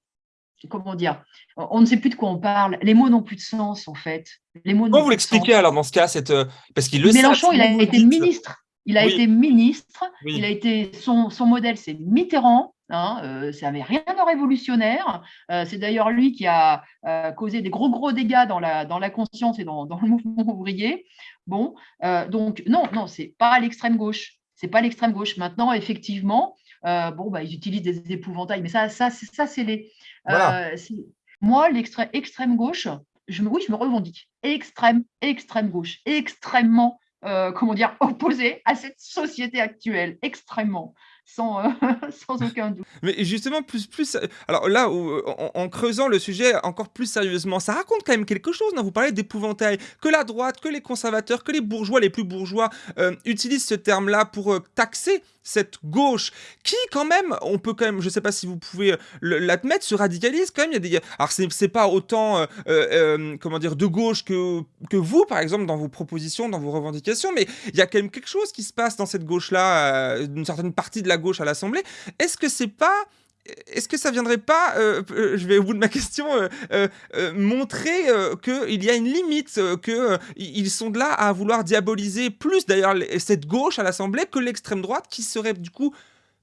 comment dire, on ne sait plus de quoi on parle. Les mots n'ont plus de sens en fait. Les mots. Comment vous l'expliquez alors dans ce cas, cette, parce qu'il le Mélenchon, il a été ministre. Il a été ministre, il a été son, modèle, c'est Mitterrand. Hein, euh, ça n'avait rien de révolutionnaire. Euh, c'est d'ailleurs lui qui a euh, causé des gros gros dégâts dans la, dans la conscience et dans, le mouvement ouvrier. Bon, donc non, non, c'est pas l'extrême gauche. C'est pas l'extrême gauche. Maintenant, effectivement, bon, bah, ils utilisent des épouvantails, mais ça, ça, ça c'est les. Moi, l'extrême extrême gauche, je me, oui, je me revendique. Extrême, extrême gauche, extrêmement euh, comment dire, opposé à cette société actuelle, extrêmement, sans, euh, sans aucun doute. Mais justement, plus, plus, alors là, en, creusant le sujet encore plus sérieusement, ça raconte quand même quelque chose. Non? Vous parlez d'épouvantail, que la droite, que les conservateurs, que les bourgeois, les plus bourgeois, euh, utilisent ce terme-là pour taxer cette gauche qui quand même, on peut quand même, je sais pas si vous pouvez euh, l'admettre, se radicalise quand même. Il y a des, alors c'est pas autant, euh, euh, comment dire, de gauche que que vous, par exemple, dans vos propositions, dans vos revendications, mais il y a quand même quelque chose qui se passe dans cette gauche-là, une certaine partie de la gauche à l'Assemblée. Est-ce que c'est pas est-ce que ça viendrait pas, euh, euh, je vais au bout de ma question, euh, montrer qu'il y a une limite, qu'ils sont là à vouloir diaboliser plus d'ailleurs cette gauche à l'Assemblée que l'extrême droite qui serait du coup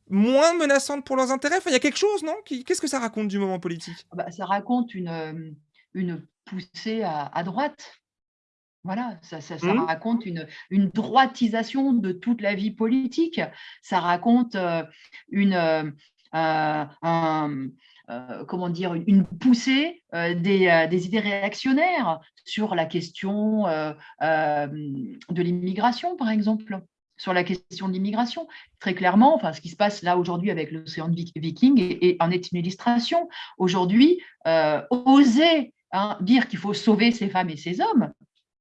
moins menaçante pour leurs intérêts? Il y a quelque chose, non? Qu'est-ce que ça raconte du moment politique? Bah, Ça raconte une, une poussée à, droite. Voilà, ça, mmh. raconte une, une, droitisation de toute la vie politique. Ça raconte une un, comment dire, une poussée des, des, idées réactionnaires sur la question de l'immigration, par exemple sur la question de l'immigration. Très clairement, enfin, ce qui se passe là aujourd'hui avec l'océan Viking est, en est une illustration. Aujourd'hui, euh, oser hein, dire qu'il faut sauver ces femmes et ces hommes,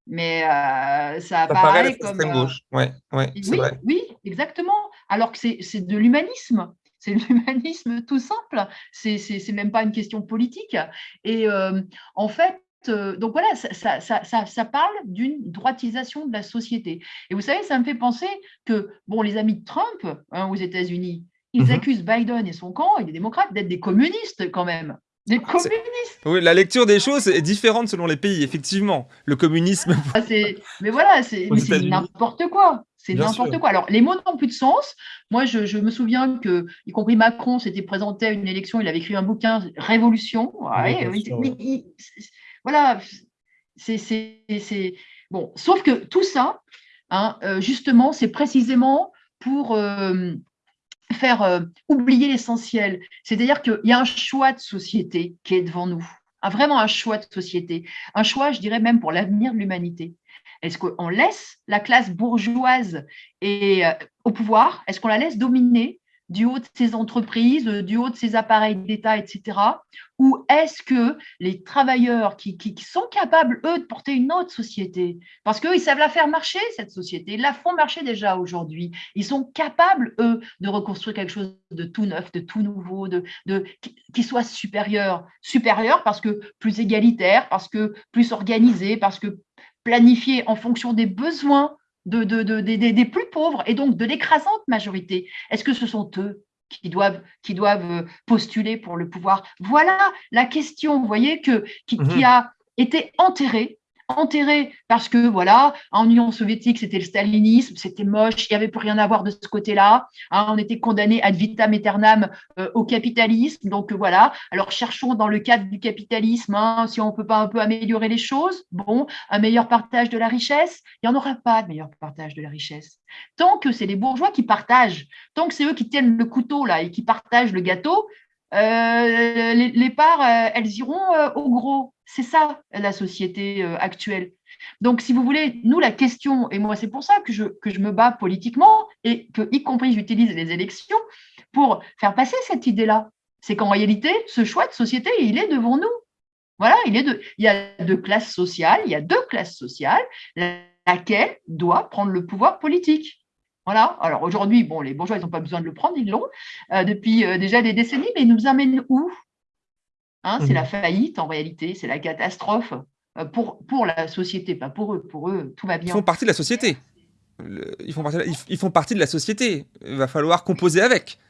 mais euh, ça, apparaît comme. Euh, gauche. Ouais, ouais, oui, oui, exactement. Alors que c'est de l'humanisme. C'est l'humanisme tout simple. C'est même pas une question politique. Et en fait, euh, donc voilà, ça, parle d'une droitisation de la société. Et vous savez, ça me fait penser que, bon, les amis de Trump hein, aux États-Unis, ils mmh accusent Biden et son camp et les démocrates d'être des communistes quand même. Des ah, communistes Oui, la lecture des choses est différente selon les pays, effectivement. Le communisme. Ah, mais voilà, c'est n'importe quoi. C'est n'importe quoi. Alors, les mots n'ont plus de sens. Moi, je, me souviens que, y compris Macron, s'était présenté à une élection, il avait écrit un bouquin, Révolution. Voilà, c'est bon. Sauf que tout ça, hein, euh, justement, c'est précisément pour euh, faire euh, oublier l'essentiel. C'est-à-dire qu'il y a un choix de société qui est devant nous. vraiment un choix de société. Un choix, je dirais même pour l'avenir de l'humanité. Est-ce qu'on laisse la classe bourgeoise et, au pouvoir? Est-ce qu'on la laisse dominer? Du haut de ces entreprises, euh, du haut de ces appareils d'État, etc. Ou est-ce que les travailleurs qui, sont capables, eux, de porter une autre société, parce qu'eux, savent la faire marcher, cette société, la font marcher déjà aujourd'hui, ils sont capables, eux, de reconstruire quelque chose de tout neuf, de tout nouveau, qui, soit supérieur, supérieur parce que plus égalitaire, parce que plus organisé, parce que planifié en fonction des besoins de, des plus pauvres et donc de l'écrasante majorité. Est-ce que ce sont eux qui doivent, qui doivent euh, postuler pour le pouvoir? Voilà la question, vous voyez, que, qui mmh a été enterrée enterré parce que voilà, en Union soviétique, c'était le stalinisme, c'était moche, il n'y avait plus rien à voir de ce côté-là. Hein, on était condamné ad vitam aeternam euh, au capitalisme. Donc voilà, alors cherchons dans le cadre du capitalisme hein, si on ne peut pas un peu améliorer les choses. Bon, un meilleur partage de la richesse? Il n'y en aura pas de meilleur partage de la richesse. Tant que c'est les bourgeois qui partagent, tant que c'est eux qui tiennent le couteau là et qui partagent le gâteau, euh, les, parts, euh, elles iront euh, au gros. C'est ça la société actuelle. Donc, si vous voulez, nous, la question, et moi, c'est pour ça que je, que je me bats politiquement et que, y compris, j'utilise les élections pour faire passer cette idée-là. C'est qu'en réalité, ce choix de société, il est devant nous. Voilà, il, il y a deux classes sociales, il y a deux classes sociales, laquelle doit prendre le pouvoir politique? Voilà. Alors aujourd'hui, bon, les bourgeois, ils n'ont pas besoin de le prendre, ils l'ont euh, depuis euh, déjà des décennies, mais ils nous amènent où? Hein, C'est la mmh. faillite en réalité, c'est la catastrophe euh, pour, pour la société, pas pour eux. Pour eux, tout va bien. Ils font partie de la société. ils, font partie de la, ils, font partie de la société. Il va falloir composer avec.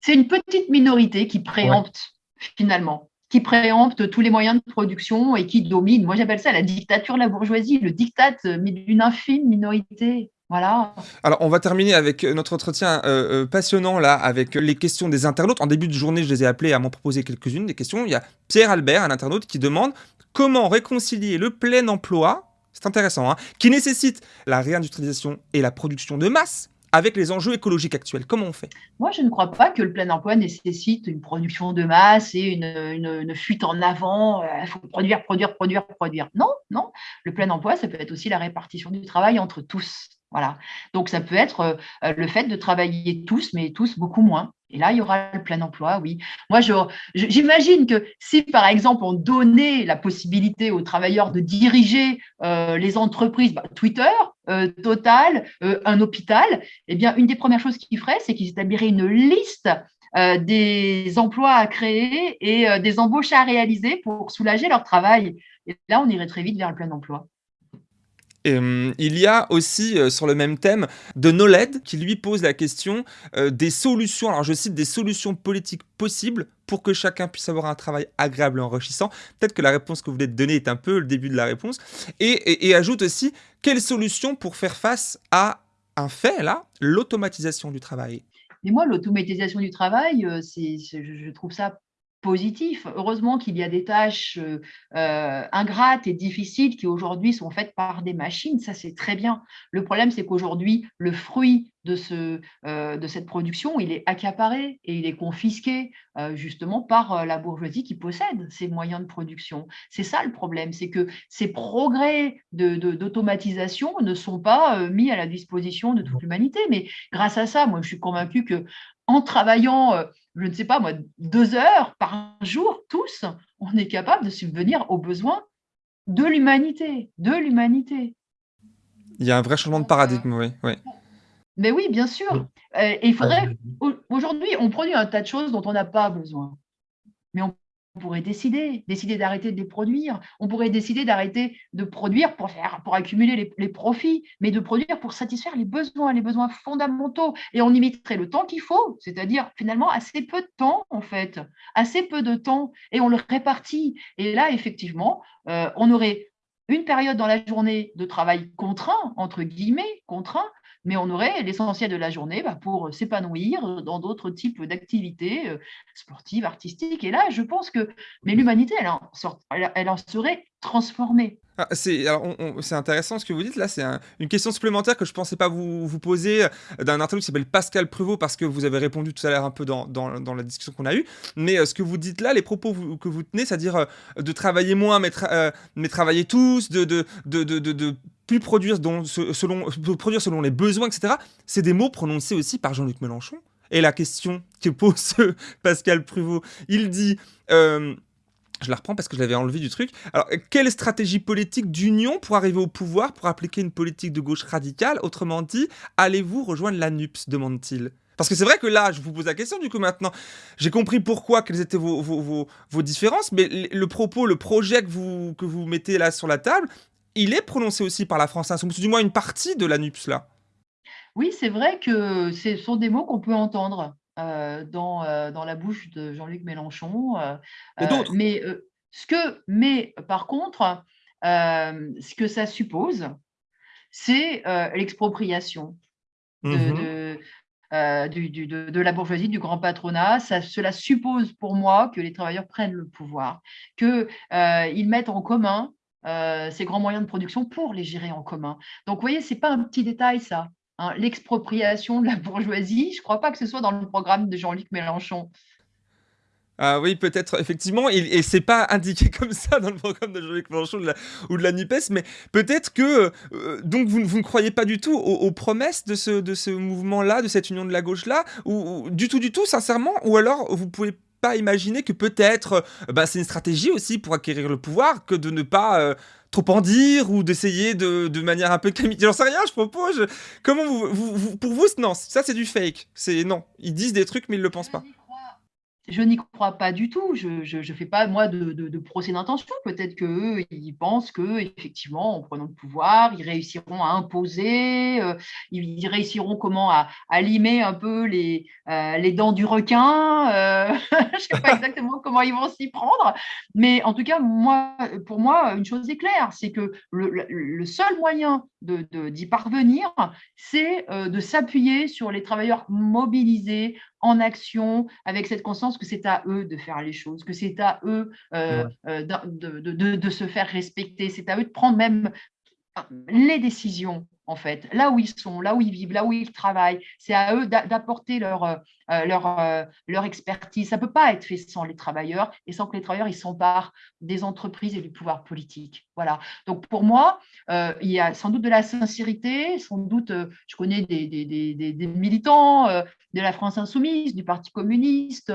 C'est une petite minorité qui préempte finalement qui préempte tous les moyens de production et qui domine. Moi, j'appelle ça la dictature de la bourgeoisie, le diktat d'une infime minorité. Voilà. Alors, on va terminer avec notre entretien euh, euh, passionnant là, avec les questions des internautes. En début de journée, je les ai appelés à m'en proposer quelques-unes des questions. Il y a Pierre Albert, un internaute, qui demande comment réconcilier le plein emploi, c'est intéressant, hein, qui nécessite la réindustrialisation et la production de masse avec les enjeux écologiques actuels Comment on fait? Moi, je ne crois pas que le plein emploi nécessite une production de masse et une, une fuite en avant. Il faut produire, produire, produire, produire. Non, non. Le plein emploi, ça peut être aussi la répartition du travail entre tous. Voilà. Donc, ça peut être euh, le fait de travailler tous, mais tous beaucoup moins. Et là, il y aura le plein emploi, oui. Moi, j'imagine que si, par exemple, on donnait la possibilité aux travailleurs de diriger euh, les entreprises, bah, Twitter, euh, Total, un hôpital, eh bien, une des premières choses qu'ils feraient, c'est qu'ils établiraient une liste des emplois à créer et des embauches à réaliser pour soulager leur travail. Et là, on irait très vite vers le plein emploi. Euh, il y a aussi euh, sur le même thème de Noled qui lui pose la question euh, des solutions, alors je cite des solutions politiques possibles pour que chacun puisse avoir un travail agréable et enrichissant. Peut-être que la réponse que vous venez de donner est un peu le début de la réponse. Et, ajoute aussi quelles solutions pour faire face à un fait là, l'automatisation du travail? Et moi, l'automatisation du travail, c'est, je trouve ça positif. Heureusement qu'il y a des tâches euh, euh, ingrates et difficiles qui aujourd'hui sont faites par des machines, ça c'est très bien. Le problème c'est qu'aujourd'hui, le fruit de, ce, euh, de cette production, il est accaparé et il est confisqué justement par la bourgeoisie qui possède ces moyens de production. C'est ça le problème, c'est que ces progrès d'automatisation de, ne sont pas mis à la disposition de toute l'humanité. Mais grâce à ça, moi je suis convaincue que en travaillant je ne sais pas moi, deux heures par jour, tous, on est capable de subvenir aux besoins de l'humanité, de l'humanité. Il y a un vrai changement de paradigme, oui. oui. Mais oui, bien sûr. Et il faudrait. Aujourd'hui, on produit un tas de choses dont on n'a pas besoin. Mais on on pourrait décider, décider d'arrêter de les produire. On pourrait décider d'arrêter de produire pour, faire, accumuler les, profits, mais de produire pour satisfaire les besoins, les besoins fondamentaux. Et on limiterait le temps qu'il faut, c'est-à-dire finalement assez peu de temps, en fait, assez peu de temps, et on le répartit. Et là, effectivement, euh, on aurait une période dans la journée de travail contraint, entre guillemets, contraint, mais on aurait l'essentiel de la journée bah, pour s'épanouir dans d'autres types d'activités euh, sportives, artistiques. Et là, je pense que mais l'humanité, elle, elle, en serait transformée. Ah, c'est intéressant ce que vous dites là, c'est une question supplémentaire que je ne pensais pas vous, vous poser euh, d'un internaute qui s'appelle Pascal Prevot parce que vous avez répondu tout à l'heure un peu dans, dans, dans la discussion qu'on a eue. Mais euh, ce que vous dites là, les propos que vous tenez, c'est-à-dire de travailler moins mais, mais travailler tous, de, de, de, de plus produire, selon, les besoins, etc. C'est des mots prononcés aussi par Jean-Luc Mélenchon. Et la question que pose Pascal Pruvot, il dit... Euh, je la reprends parce que je l'avais enlevé du truc. Alors, quelle stratégie politique d'union pour arriver au pouvoir, pour appliquer une politique de gauche radicale? Autrement dit, allez-vous rejoindre la NUPS demande-t-il? Parce que c'est vrai que là, je vous pose la question du coup maintenant. J'ai compris pourquoi, quelles étaient vos, différences, mais le propos, le projet que vous, que vous mettez là sur la table, il est prononcé aussi par la France Insoumise, du moins une partie de la NUPS là. Oui, c'est vrai que ce sont des mots qu'on peut entendre euh, dans, euh, dans la bouche de Jean-Luc Mélenchon. Euh, mais, ce que, mais par contre, ce que ça suppose, c'est l'expropriation de, mmh de, la bourgeoisie, du grand patronat. Ça, cela suppose pour moi que les travailleurs prennent le pouvoir, qu'ils mettent en commun euh, ces grands moyens de production pour les gérer en commun. Donc, vous voyez, ce n'est pas un petit détail, ça. Hein. L'expropriation de la bourgeoisie, je ne crois pas que ce soit dans le programme de Jean-Luc Mélenchon. Ah oui, peut-être, effectivement, et, et c'est pas indiqué comme ça dans le programme de Jean-Luc Mélenchon ou de la NUPES, mais peut-être que, euh, donc vous, ne croyez pas du tout aux, promesses de ce, de ce mouvement-là, de cette union de la gauche-là, ou, du tout, du tout, sincèrement, ou alors vous pouvez pas imaginer que peut-être euh, bah, c'est une stratégie aussi pour acquérir le pouvoir que de ne pas euh, trop en dire ou d'essayer de, de, manière un peu camite. J'en sais rien, je propose. Comment vous, pour vous, non, ça c'est du fake. C'est non, ils disent des trucs mais ils le pensent pas. Je n'y crois pas du tout. Je ne fais pas, moi, de, procès d'intention. Peut-être qu'eux, ils pensent qu'effectivement, en prenant le pouvoir, ils réussiront à imposer, euh, ils, réussiront comment à, à, limer un peu les, euh, les dents du requin. Euh, je ne sais pas exactement comment ils vont s'y prendre. Mais en tout cas, moi, pour moi, une chose est claire, c'est que le, le, seul moyen d'y de, parvenir, c'est de s'appuyer sur les travailleurs mobilisés en action, avec cette conscience que c'est à eux de faire les choses, que c'est à eux euh, euh, de, se faire respecter, c'est à eux de prendre même les décisions en fait, là où ils sont, là où ils vivent, là où ils travaillent. C'est à eux d'apporter leur, euh, euh, leur, euh, leur expertise. Ça ne peut pas être fait sans les travailleurs et sans que les travailleurs s'emparent des entreprises et du pouvoir politique. Voilà. Donc pour moi, il y a sans doute de la sincérité, sans doute, je connais des, des, des, des militants de la France insoumise, du Parti communiste,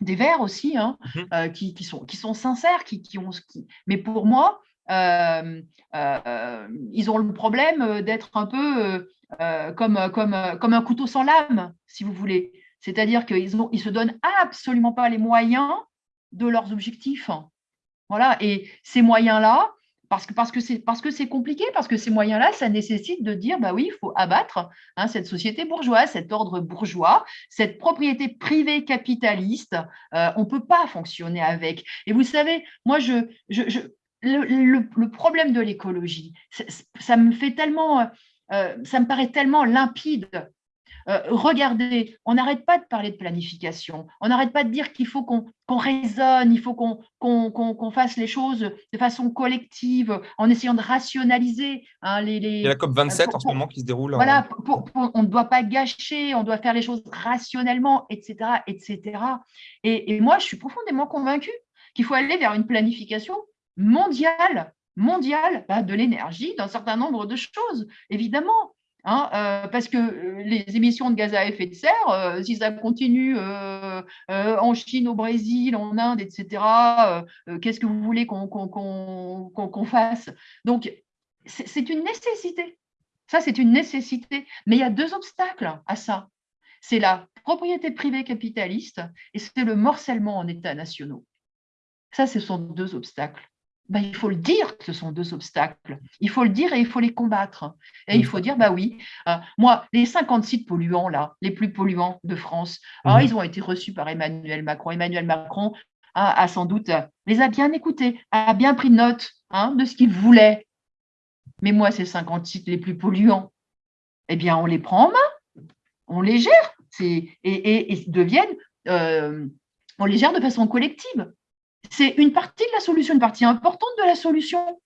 des Verts aussi, hein, mmh qui, qui, sont, qui sont sincères, qui, qui ont. Qui... Mais pour moi, euh, euh, ils ont le problème d'être un peu euh, comme, comme, comme un couteau sans lame, si vous voulez. C'est-à-dire qu'ils ne ils se donnent absolument pas les moyens de leurs objectifs. Voilà, et ces moyens-là, parce que parce que c'est parce que c'est compliqué, parce que ces moyens-là, ça nécessite de dire bah oui, il faut abattre hein, cette société bourgeoise, cet ordre bourgeois, cette propriété privée capitaliste. on ne peut pas fonctionner avec. Et vous savez, moi je, je le, problème de l'écologie, ça me fait tellement, euh, ça me paraît tellement limpide. Euh, regardez, on n'arrête pas de parler de planification, on n'arrête pas de dire qu'il faut qu'on raisonne, il faut qu'on fasse les choses de façon collective, en essayant de rationaliser hein, les, Il y a la COP27 en ce moment qui se déroule. Voilà, on ne doit pas gâcher, on doit faire les choses rationnellement, etc. etc. Et, et moi, je suis profondément convaincue qu'il faut aller vers une planification mondiale mondiale bah, de l'énergie d'un certain nombre de choses, évidemment. Hein, euh, parce que euh, les émissions de gaz à effet de serre, euh, si ça continue en Chine, au Brésil, en Inde, etc., qu'est-ce que vous voulez qu'on fasse? Donc, c'est une nécessité. Ça, c'est une nécessité. Mais il y a deux obstacles à ça. C'est la propriété privée capitaliste et c'est le morcellement en États nationaux. Ça, ce sont deux obstacles. Ben, il faut le dire que ce sont deux obstacles. Il faut le dire et il faut les combattre. Et il faut dire, bah oui, euh, moi, les 50 sites polluants, là, les plus polluants de France, mhm. ils ont été reçus par Emmanuel Macron. Emmanuel Macron a, sans doute, les a bien écoutés, a bien pris note hein, de ce qu'il voulait. Mais moi, ces 50 sites les plus polluants, eh bien, on les prend en main, on les gère, et, et, deviennent, euh, on les gère de façon collective c'est une partie de la solution, une partie importante de la solution.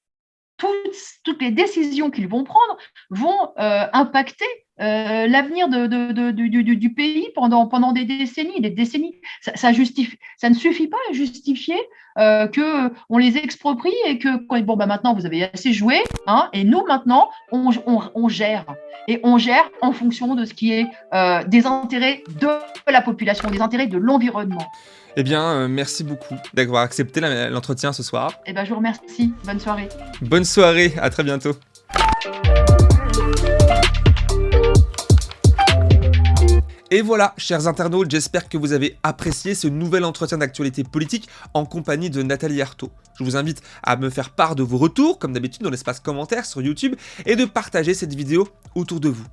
Toutes, les décisions qu'ils vont prendre vont euh, impacter euh, l'avenir du, pays pendant, pendant des décennies, des décennies. Ça, justifie, ça ne suffit pas à justifier euh, qu'on les exproprie et que bon bah maintenant vous avez assez joué, hein, et nous maintenant on, on, gère et on gère en fonction de ce qui est euh, des intérêts de la population, des intérêts de l'environnement. Eh bien, euh, merci beaucoup d'avoir accepté l'entretien ce soir. Eh bien, je vous remercie. Bonne soirée. Bonne soirée, à très bientôt. Et voilà, chers internautes, j'espère que vous avez apprécié ce nouvel entretien d'actualité politique en compagnie de Nathalie Arthaud. Je vous invite à me faire part de vos retours, comme d'habitude dans l'espace commentaires sur YouTube, et de partager cette vidéo autour de vous.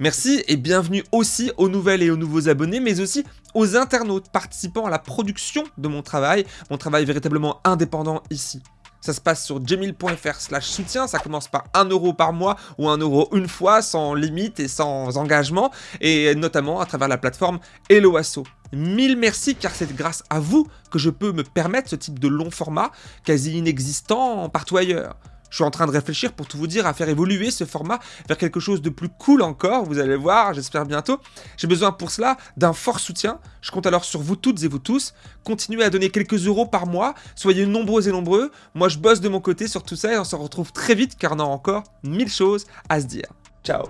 Merci et bienvenue aussi aux nouvelles et aux nouveaux abonnés, mais aussi aux internautes participant à la production de mon travail, mon travail véritablement indépendant ici. Ça se passe sur jemil.fr slash soutien, ça commence par 1 euro par mois ou 1 euro une fois, sans limite et sans engagement, et notamment à travers la plateforme Helloasso. Mille merci car c'est grâce à vous que je peux me permettre ce type de long format quasi inexistant partout ailleurs. Je suis en train de réfléchir pour tout vous dire à faire évoluer ce format vers quelque chose de plus cool encore, vous allez voir, j'espère bientôt. J'ai besoin pour cela d'un fort soutien, je compte alors sur vous toutes et vous tous. Continuez à donner quelques euros par mois, soyez nombreux et nombreux. Moi je bosse de mon côté sur tout ça et on se retrouve très vite car on a encore mille choses à se dire. Ciao